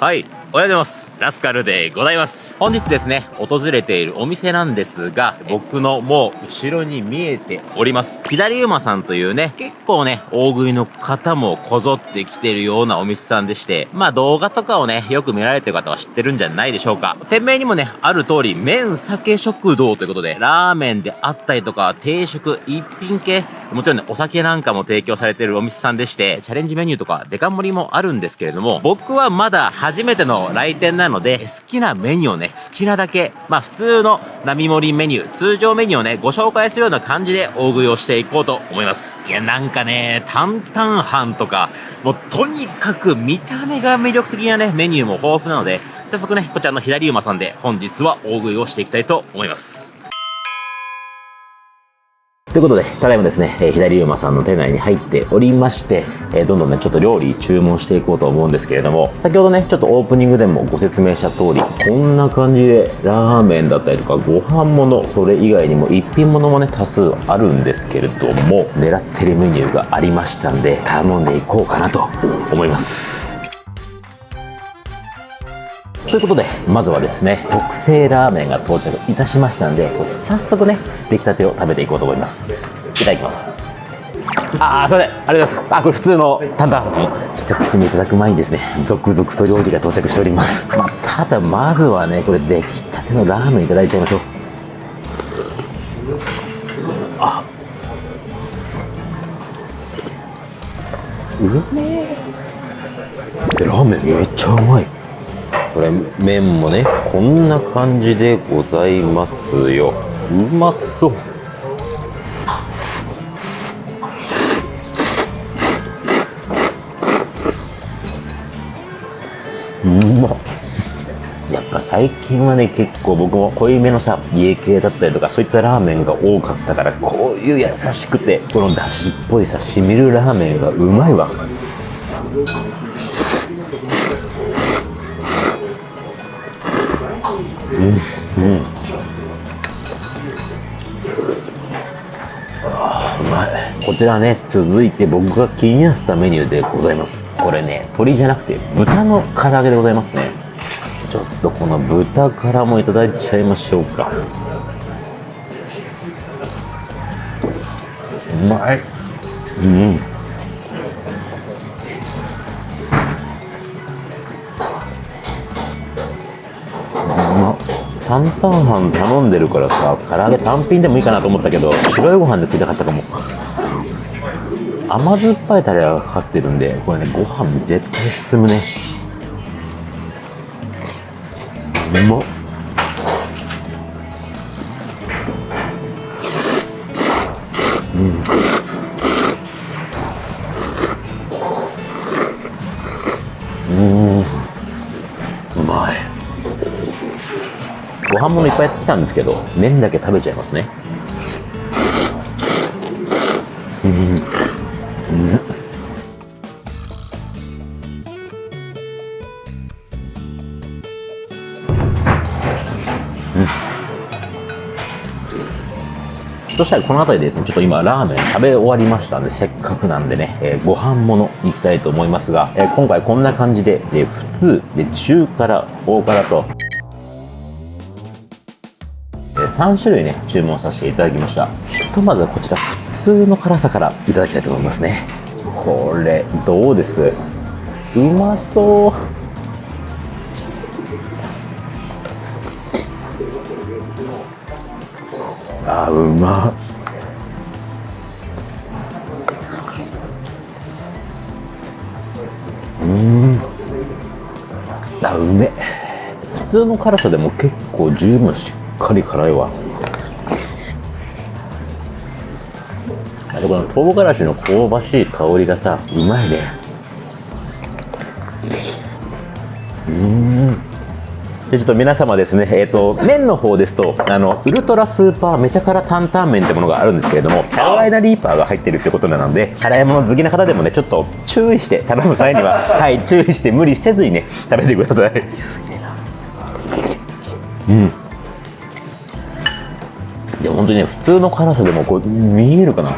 はい。おはようございます。ラスカルでございます。本日ですね、訪れているお店なんですが、僕のもう後ろに見えております。左馬さんというね、結構ね、大食いの方もこぞってきてるようなお店さんでして、まあ動画とかをね、よく見られてる方は知ってるんじゃないでしょうか。店名にもね、ある通り、麺酒食堂ということで、ラーメンであったりとか、定食、一品系、もちろんね、お酒なんかも提供されてるお店さんでして、チャレンジメニューとかデカ盛りもあるんですけれども、僕はまだ初めての来店なので、好きなメニューをね、好きなだけ、まあ普通の並盛りメニュー、通常メニューをね、ご紹介するような感じで大食いをしていこうと思います。いや、なんかね、担々飯とか、もうとにかく見た目が魅力的なね、メニューも豊富なので、早速ね、こちらの左馬さんで本日は大食いをしていきたいと思います。ということで、ただいまですね、えー、左馬さんの店内に入っておりまして、えー、どんどんね、ちょっと料理注文していこうと思うんですけれども、先ほどね、ちょっとオープニングでもご説明した通り、こんな感じで、ラーメンだったりとか、ご飯物、それ以外にも一品物もね、多数あるんですけれども、狙ってるメニューがありましたんで、頼んでいこうかなと思います。ということで、まずはですね、特製ラーメンが到着いたしましたんで、早速ね、出来たてを食べていこうと思います。いただきます。あー、それで、ありがとうございます。あ、これ普通の担々。一口目いただく前にですね、続々と料理が到着しております。まあ、ただ、まずはね、これ出来たてのラーメンいただいちゃいましょう。あうめえ？ラーメンめっちゃうまいこれ麺もねこんな感じでございますよ。うまそう。うま。やっぱ最近はね結構僕も濃いめのさ家系だったりとかそういったラーメンが多かったからこういう優しくてこのだしっぽいさしみるラーメンがうまいわ。うん。うん。あうまい。こちらね続いて僕が気になったメニューでございます。これね鶏じゃなくて豚の唐揚げでございますね。ちょっとこの豚からもいただいちゃいましょうか。うまい。うん。担々飯頼んでるからさ唐揚げ単品でもいいかなと思ったけど白いご飯で食いたかったかも。甘酸っぱいタレがかかってるんでこれねご飯絶対進むね。うまっ。ご飯もいっぱいやってきたんですけど麺だけ食べちゃいますね。うん。うん。そしたらこの辺りでですね、ちょっと今ラーメン食べ終わりましたんで、せっかくなんでね、えー、ご飯物行きたいと思いますが、えー、今回こんな感じで、で普通、で中辛、大辛と、3種類ね、注文させていただきました。ひとまずはこちら、普通の辛さからいただきたいと思いますね。これ、どうです？うまそう。あ、うまうんあうめ普通の辛さでも結構十分しかり辛いわあとこの唐辛子の香ばしい香りがさうまいねうんでちょっと皆様ですね、えっ、ー、と、麺の方ですと、あの、ウルトラスーパーめちゃ辛担々麺ってものがあるんですけれども、キャロライナリーパーが入ってるってことなので、辛いもの好きな方でもね、ちょっと注意して頼む際には、はい、注意して無理せずにね、食べてください。うん。でも本当にね普通の辛さでもこう見えるかな。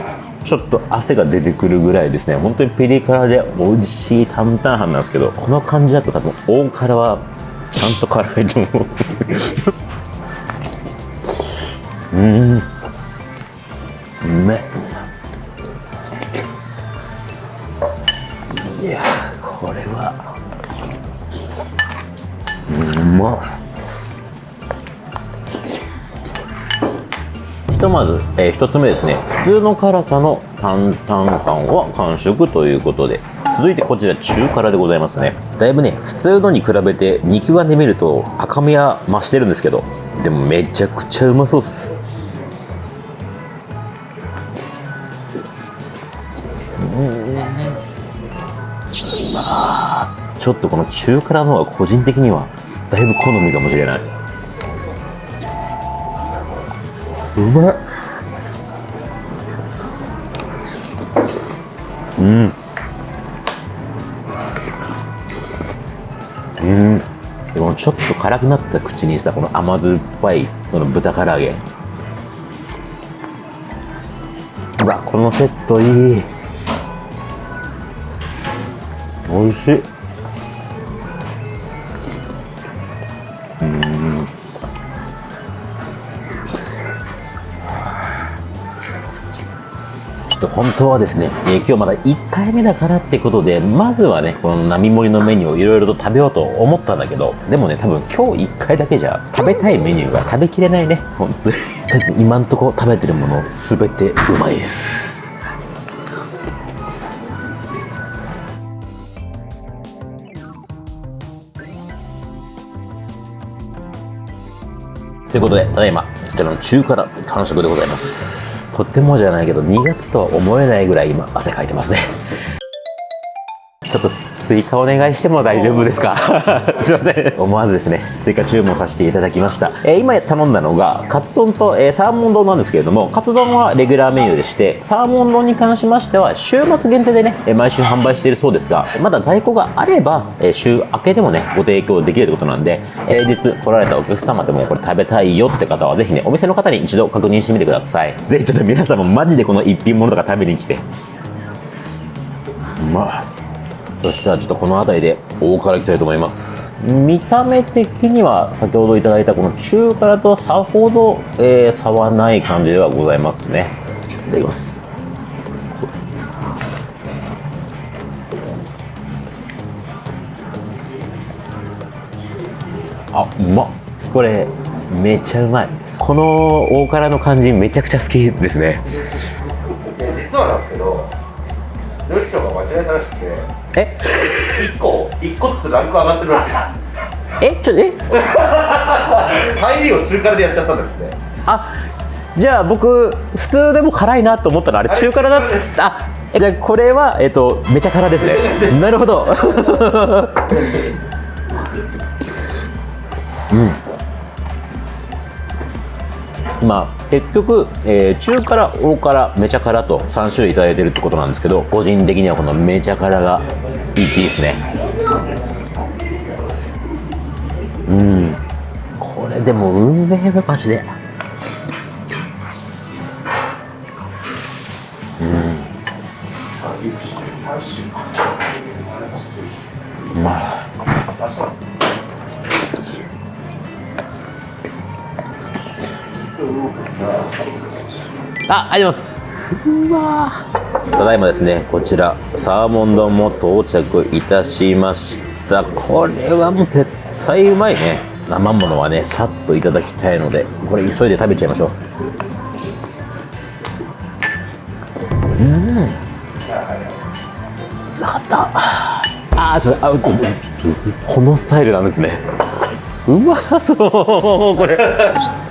ちょっと汗が出てくるぐらいですね。本当にピリ辛で美味しい担々飯なんですけどこの感じだと多分大辛はちゃんと辛いと思ううん。うめいやこれは。うまっ。とまず、えー、1つ目ですね。普通の辛さの担々感は完食ということで。続いてこちら中辛でございますね。だいぶね普通のに比べて肉眼で見ると赤みは増してるんですけどでもめちゃくちゃうまそうっす。ちょっとこの中辛の方が個人的にはだいぶ好みかもしれない。うまっ。うん。うん。でもちょっと辛くなった口にさこの甘酸っぱいこの豚唐揚げ。うわこのセットいい。美味しい。本当はですね、えー今日まだ1回目だからってことでまずはねこの並盛りのメニューをいろいろと食べようと思ったんだけどでもね多分今日1回だけじゃ食べたいメニューが食べきれないね。本当に。とりあえず今んとこ食べてるもの全てうまいです。ということで、ただいま、こちらの中辛完食でございます。とってもじゃないけど、2月とは思えないぐらい今、汗かいてますね。追加お願いしても大丈夫ですか？すいません。思わずですね、追加注文させていただきました。えー今頼んだのが、カツ丼と、えーサーモン丼なんですけれども、カツ丼はレギュラーメニューでして、サーモン丼に関しましては、週末限定でね、えー毎週販売しているそうですが、まだ在庫があれば、えー週明けでもね、ご提供できるということなんで、平日来られたお客様でもこれ食べたいよって方は、ぜひね、お店の方に一度確認してみてください。ぜひちょっと皆さんもマジでこの一品物とか食べに来て。うまっそしたらちょっとこの辺りで大辛いきたいと思います。見た目的には先ほどいただいたこの中辛とさほど、えー差はない感じではございますね。いただきます。あうまっ。これめちゃうまい。この大辛の感じめちゃくちゃ好きですね。実はなんですけど料理長が間違えたらしくてえ？1個1個ずつランク上がってるらしいです。え？ちょえ？入りを中辛でやっちゃったんですね。あじゃあ僕普通でも辛いなと思ったのあれ中辛だった？あえじゃあこれはえっ、とめちゃ辛ですね。なるほど。うん。まあ結局、えー中辛大辛めちゃ辛と3種類いいてるってことなんですけど個人的にはこのめちゃ辛が1位ですね。うん。これでも運命のマジで。あ、あります。うわただいまですね、こちらサーモン丼も到着いたしました。これはもう絶対うまいね。生ものはね、さっといただきたいので、これ急いで食べちゃいましょう。うん。なかった。あー、それ、あ、うちょっとこのスタイルなんですね。うまそうこれ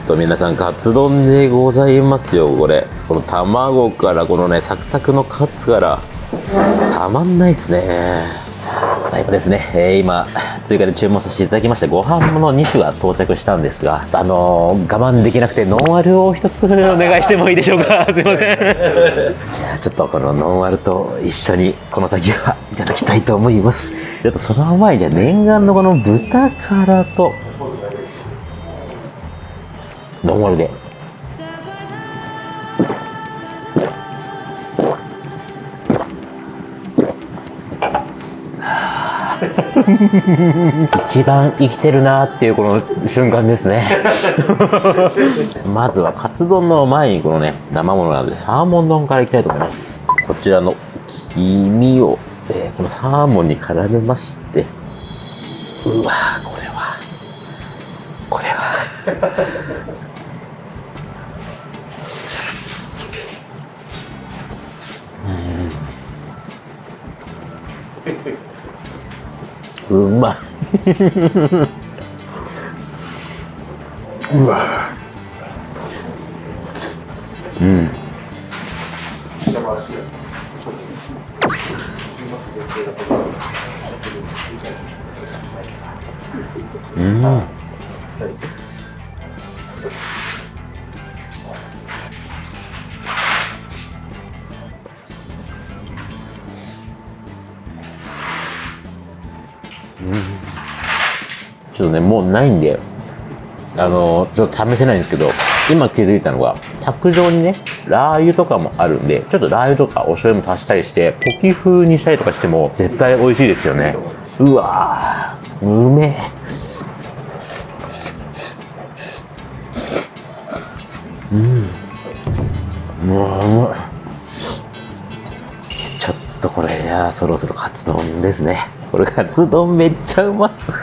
と皆さんカツ丼でございますよこれ。この卵からこのねサクサクのカツから。たまんないっすね。ただいまですね、えー今追加で注文させていただきましたご飯物2種が到着したんですがあのー我慢できなくてノンアルを一つお願いしてもいいでしょうか。すいません。じゃあちょっとこのノンアルと一緒にこの先はいただきたいと思います。ちょっとその前にじゃ念願のこの豚辛とどんりで。一番生きてるなっていうこの瞬間ですね。まずはカツ丼の前にこのね生ものなのでサーモン丼からいきたいと思います。こちらの黄身を、えー、このサーモンに絡めまして。うわこれは。これは。うんうまいうわょっとねもうないんであのちょっと試せないんですけど今気づいたのが卓上にねラー油とかもあるんでちょっとラー油とかお醤油も足したりしてポキ風にしたりとかしても絶対美味しいですよね。うわーうめえ。うん。もううまい。ちょっとこれじゃあそろそろカツ丼ですね。これカツ丼めっちゃうまそう。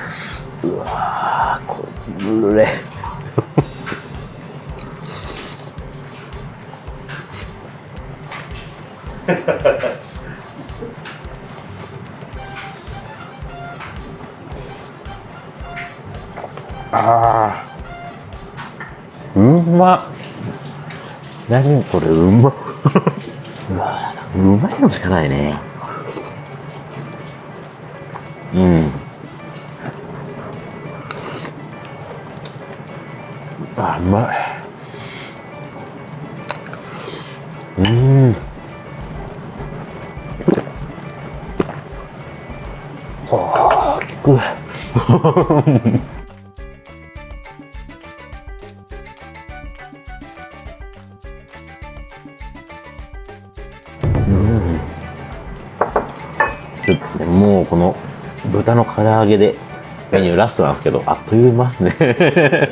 これ。あー。うまっ。何これうまうまいのしかないね。うんあうまい。うん。あー効くちょっとねもうこの豚の唐揚げでメニューラストなんですけどあっという間ですね。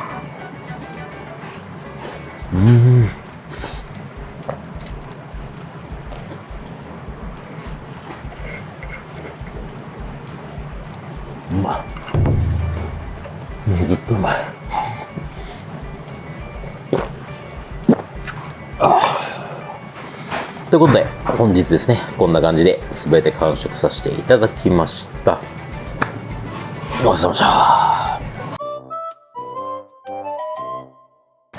うん。うまい。ずっとうまい。ということで本日ですねこんな感じで全て完食させていただきました。ごちそうさまでした。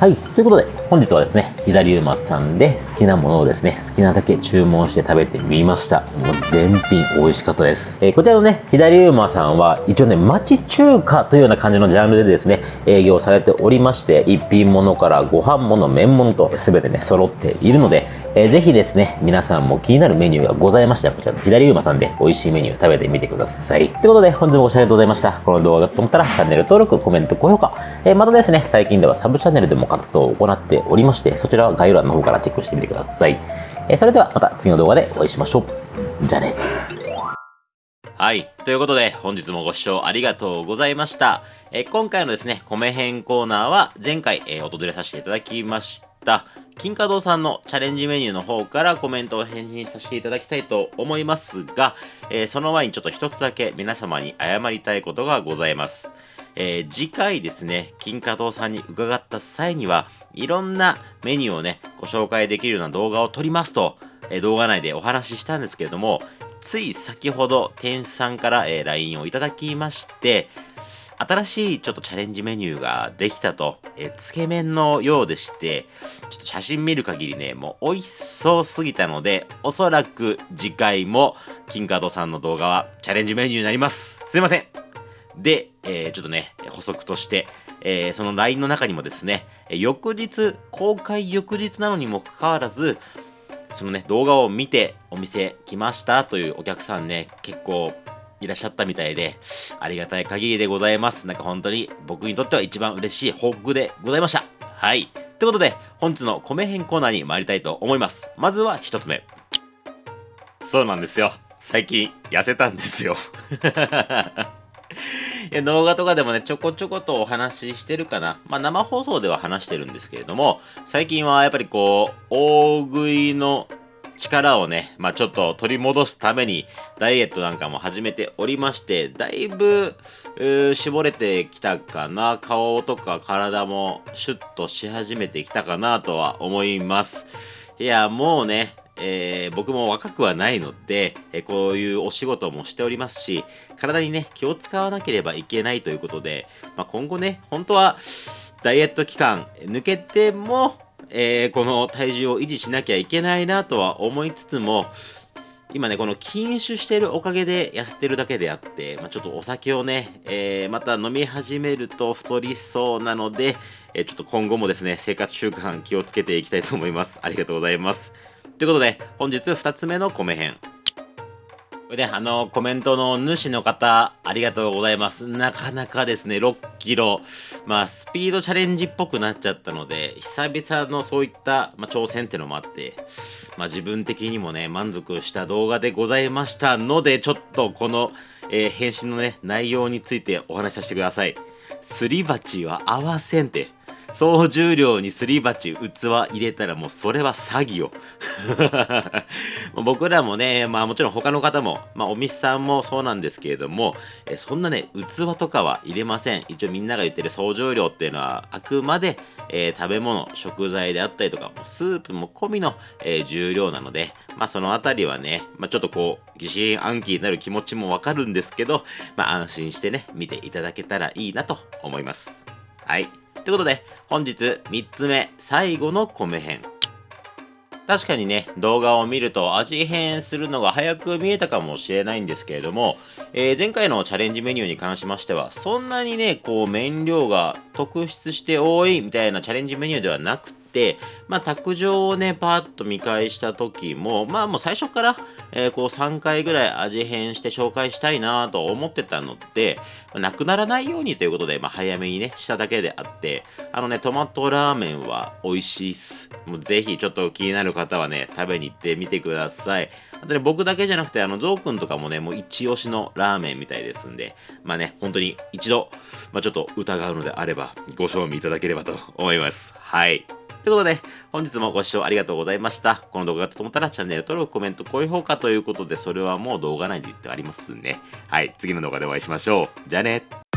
はい。ということで、本日はですね、左馬さんで好きなものをですね、好きなだけ注文して食べてみました。もう全品美味しかったです。えーこちらのね、左馬さんは、一応ね、町中華というような感じのジャンルでですね、営業されておりまして、一品物からご飯物、麺物と全てね、揃っているので、えーぜひですね、皆さんも気になるメニューがございましたら、こちらの左馬さんで美味しいメニュー食べてみてください。ということで、本日もご視聴ありがとうございました。この動画がと思ったら、チャンネル登録、コメント、高評価。えーまたですね、最近ではサブチャンネルでも活動を行っておりまして、そちらは概要欄の方からチェックしてみてください。えーそれではまた次の動画でお会いしましょう。じゃあね。はい。ということで、本日もご視聴ありがとうございました。え今回のですね、米編コーナーは、前回、えー訪れさせていただきました、金華堂さんのチャレンジメニューの方からコメントを返信させていただきたいと思いますが、えーその前にちょっと一つだけ皆様に謝りたいことがございます。えー次回ですね、金華堂さんに伺った際には、いろんなメニューをね、ご紹介できるような動画を撮りますと、えー動画内でお話ししたんですけれども、つい先ほど店主さんから、えー LINE をいただきまして、新しいちょっとチャレンジメニューができたと、えーつけ麺のようでして、ちょっと写真見る限りね、もう美味しそうすぎたので、おそらく次回も金カードさんの動画はチャレンジメニューになります。すいません。で、えーちょっとね、補足として、えーその LINE の中にもですね、翌日、公開翌日なのにもかかわらず、そのね、動画を見てお店来ましたというお客さんね、結構いらっしゃったみたいで、ありがたい限りでございます。なんか本当に僕にとっては一番嬉しい報告でございました。はい。ということで、本日の米編コーナーに参りたいと思います。まずは一つ目。そうなんですよ。最近痩せたんですよ いや動画とかでもね、ちょこちょことお話ししてるかな。まあ生放送では話してるんですけれども、最近はやっぱりこう、大食いの力をね、まあちょっと取り戻すために、ダイエットなんかも始めておりまして、だいぶ、絞れてきたかな。顔とか体もシュッとし始めてきたかなとは思います。いや、もうね、えー、僕も若くはないので、えー、こういうお仕事もしておりますし、体にね、気を使わなければいけないということで、まあ、今後ね、本当は、ダイエット期間抜けても、えー、この体重を維持しなきゃいけないなとは思いつつも、今ね、この禁酒してるおかげで痩せてるだけであって、まあ、ちょっとお酒をね、えー、また飲み始めると太りそうなので、えー、ちょっと今後もですね、生活習慣気をつけていきたいと思います。ありがとうございます。ということで、本日2つ目の米編。これね、あの、コメントの主の方、ありがとうございます。なかなかですね、6キロ、まあ、スピードチャレンジっぽくなっちゃったので、久々のそういった、まあ、挑戦ってのもあって、まあ、自分的にもね、満足した動画でございましたので、ちょっとこの、えー、返信のね、内容についてお話しさせてください。すり鉢は合わせんって。総重量にすり鉢、器入れたらもうそれは詐欺よ。僕らもね、まあもちろん他の方も、まあお店さんもそうなんですけれども、えそんなね、器とかは入れません。一応みんなが言ってる総重量っていうのはあくまで、えー、食べ物、食材であったりとか、スープも込みの、えー、重量なので、まあそのあたりはね、まあちょっとこう、疑心暗鬼になる気持ちもわかるんですけど、まあ安心してね、見ていただけたらいいなと思います。はい。ということで、本日3つ目、最後の米編。確かにね、動画を見ると味変するのが早く見えたかもしれないんですけれども、えー、前回のチャレンジメニューに関しましては、そんなにね、こう麺量が特筆して多いみたいなチャレンジメニューではなくて、まあ、卓上をね、パーッと見返した時も、まあもう最初から、えー、こう3回ぐらい味変して紹介したいなと思ってたので、まあ、なくならないようにということで、まあ、早めにね、しただけであって、あのね、トマトラーメンは美味しいっす。もうぜひちょっと気になる方はね、食べに行ってみてください。あとね、僕だけじゃなくて、あの、ゾウくんとかもね、もう一押しのラーメンみたいですんで、まあね、本当に一度、まあちょっと疑うのであれば、ご賞味いただければと思います。はい。ということで、本日もご視聴ありがとうございました。この動画がと思ったらチャンネル登録、コメント、高評価ということで、それはもう動画内で言ってありますね。はい、次の動画でお会いしましょう。じゃあね。